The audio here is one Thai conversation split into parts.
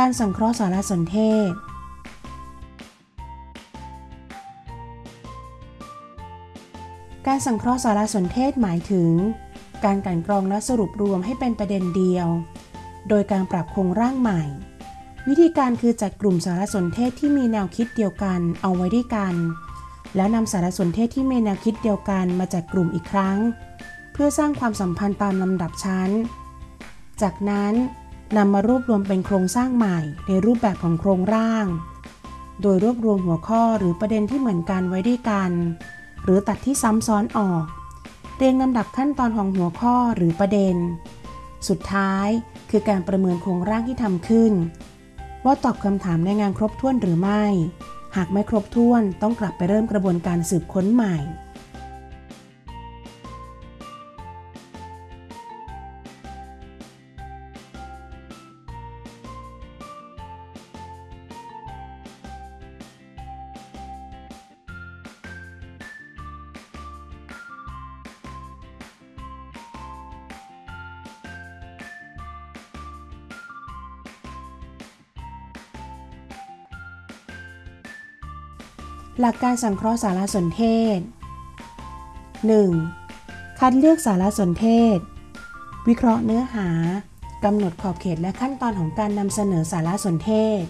การสังเคราะห์สารสนเทศ การสังเคราะห์สารสนเทศหมายถึง การกลั่นกรองและสรุปรวมให้เป็นประเด็นเดียว โดยการปรับโครงร่างใหม่ วิธีการคือจัดกลุ่มสารสนเทศที่มีแนวคิดเดียวกันเอาไว้ด้วยกัน แล้วนำสารสนเทศที่มีแนวคิดเดียวกันมาจัดกลุ่มอีกครั้ง เพื่อสร้างความสัมพันธ์ตามลำดับชั้น จากนั้น นำมารวบรวมเป็นโครงสร้างใหม่ ในรูปแบบของโครงร่าง โดยรวบรวมหัวข้อหรือประเด็นที่เหมือนกันไว้ด้วยกัน หรือตัดที่ซ้ำซ้อนออก เรียงลำดับขั้นตอนของหัวข้อหรือประเด็น สุดท้ายคือการประเมินโครงร่างที่ทำขึ้น ว่าตอบคำถามในงานครบถ้วนหรือไม่ หากไม่ครบถ้วนต้องกลับไปเริ่มกระบวนการสืบค้นใหม่ หลักการสังเคราะห์สารสนเทศ 1. คัดเลือกสารสนเทศ วิเคราะห์เนื้อหากำหนดขอบเขตและขั้นตอนของการนำเสนอสารสนเทศ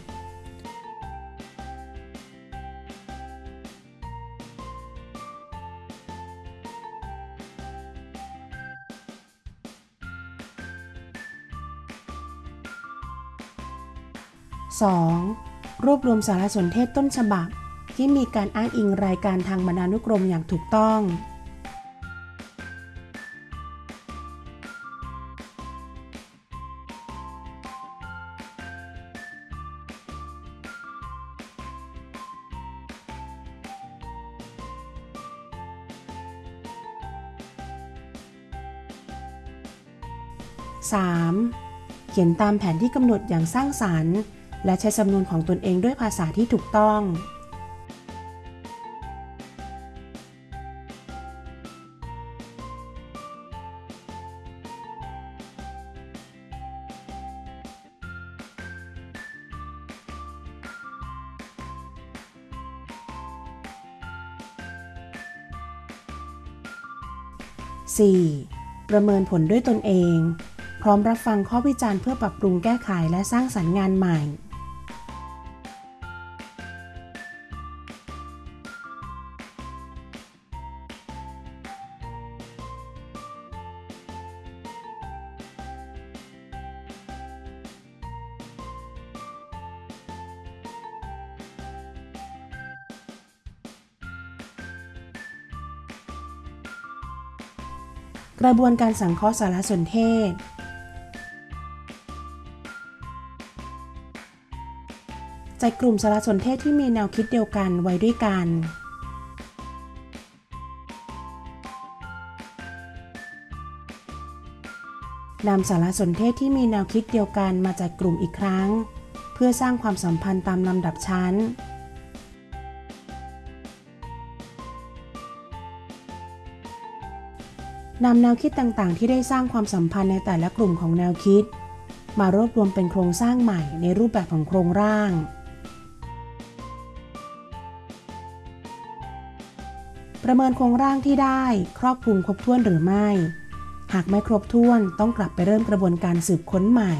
2. รวบรวมสารสนเทศต้นฉบับ ที่มีการอ้างอิงรายการทางบรรณานุกรมอย่างถูกต้อง 3. เขียนตามแผนที่กำหนดอย่างสร้างสรรค์ และใช้สำนวนของตนเองด้วยภาษาที่ถูกต้อง 4. ประเมินผลด้วยตนเอง พร้อมรับฟังข้อวิจารณ์เพื่อปรับปรุงแก้ไขและสร้างสรรค์งานใหม่ กระบวนการสังเคราะห์สารสนเทศ จัดกลุ่มสารสนเทศที่มีแนวคิดเดียวกันไว้ด้วยกัน นำสารสนเทศที่มีแนวคิดเดียวกันมาจัดกลุ่มอีกครั้ง เพื่อสร้างความสัมพันธ์ตามลำดับชั้น นำแนวคิดต่างๆ ที่ได้สร้างความสัมพันธ์ในแต่ละกลุ่มของแนวคิด มารวบรวมเป็นโครงสร้างใหม่ในรูปแบบของโครงร่าง ประเมินโครงร่างที่ได้ครอบคลุมครบถ้วนหรือไม่ หากไม่ครบถ้วนต้องกลับไปเริ่มกระบวนการสืบค้นใหม่